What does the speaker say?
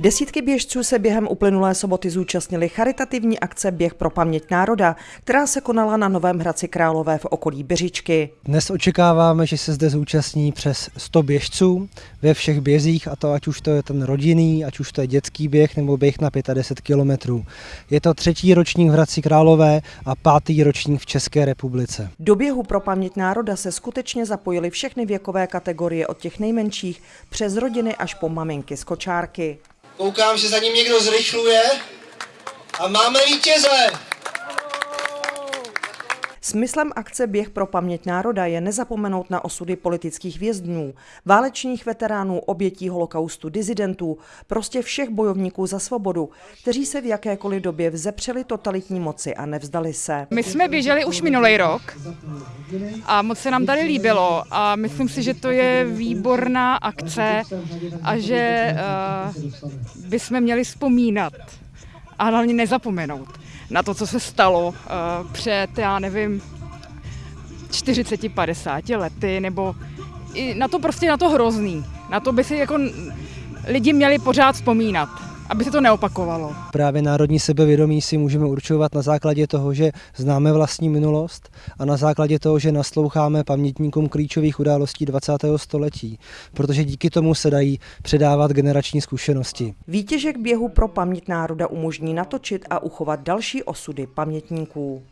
Desítky běžců se během uplynulé soboty zúčastnili charitativní akce Běh pro paměť národa, která se konala na Novém Hradci Králové v okolí Běžičky. Dnes očekáváme, že se zde zúčastní přes 100 běžců ve všech bězích, a to ať už to je ten rodinný, ať už to je dětský běh nebo běh na 25 kilometrů. Je to třetí ročník v Hradci Králové a pátý ročník v České republice. Do běhu pro paměť národa se skutečně zapojily všechny věkové kategorie od těch nejmenších přes rodiny až po maminky z kočárky. Koukám, že za ním někdo zrychluje a máme vítěze. Smyslem akce Běh pro paměť národa je nezapomenout na osudy politických vězňů, válečných veteránů, obětí holokaustu, dizidentů, prostě všech bojovníků za svobodu, kteří se v jakékoliv době vzepřeli totalitní moci a nevzdali se. My jsme běželi už minulý rok a moc se nám tady líbilo a myslím si, že to je výborná akce a že uh, bychom měli vzpomínat a hlavně nezapomenout na to, co se stalo uh, před, já nevím, 40-50 lety, nebo i na to prostě na to hrozný. Na to by si jako lidi měli pořád vzpomínat aby se to neopakovalo. Právě národní sebevědomí si můžeme určovat na základě toho, že známe vlastní minulost a na základě toho, že nasloucháme pamětníkům klíčových událostí 20. století, protože díky tomu se dají předávat generační zkušenosti. Výtěžek běhu pro paměť národa umožní natočit a uchovat další osudy pamětníků.